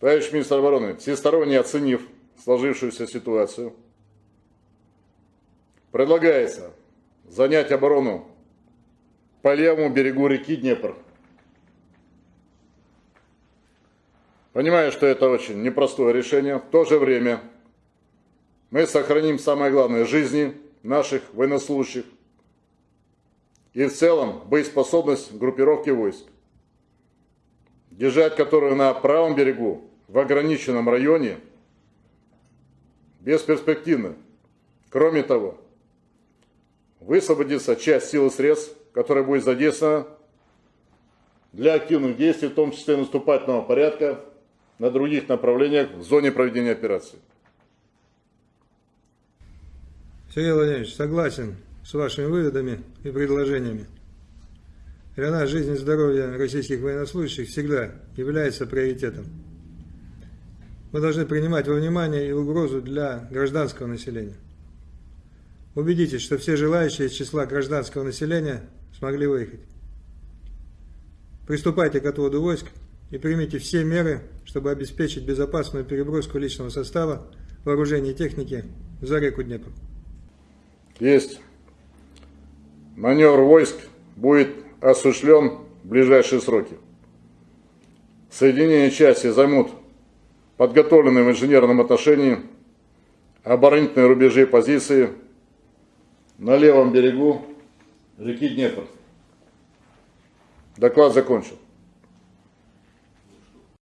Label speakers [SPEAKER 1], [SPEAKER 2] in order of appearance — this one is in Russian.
[SPEAKER 1] Товарищ министр обороны, всесторонне оценив сложившуюся ситуацию, предлагается занять оборону по левому берегу реки Днепр. Понимаю, что это очень непростое решение. В то же время мы сохраним самое главное жизни наших военнослужащих и в целом боеспособность группировки войск, держать которую на правом берегу в ограниченном районе бесперспективно. Кроме того, высвободится часть сил и средств, которая будет задействована для активных действий, в том числе наступательного порядка на других направлениях в зоне проведения операции.
[SPEAKER 2] Сергей Владимирович, согласен с вашими выводами и предложениями. Для нас жизнь и здоровье российских военнослужащих всегда является приоритетом. Мы должны принимать во внимание и угрозу для гражданского населения. Убедитесь, что все желающие из числа гражданского населения смогли выехать. Приступайте к отводу войск и примите все меры, чтобы обеспечить безопасную переброску личного состава, вооружения и техники за реку Днепр.
[SPEAKER 1] Есть. Маневр войск будет осуществлен в ближайшие сроки. Соединение части займут подготовленные в инженерном отношении оборонительные рубежи и позиции на левом берегу реки Днепр. Доклад закончен.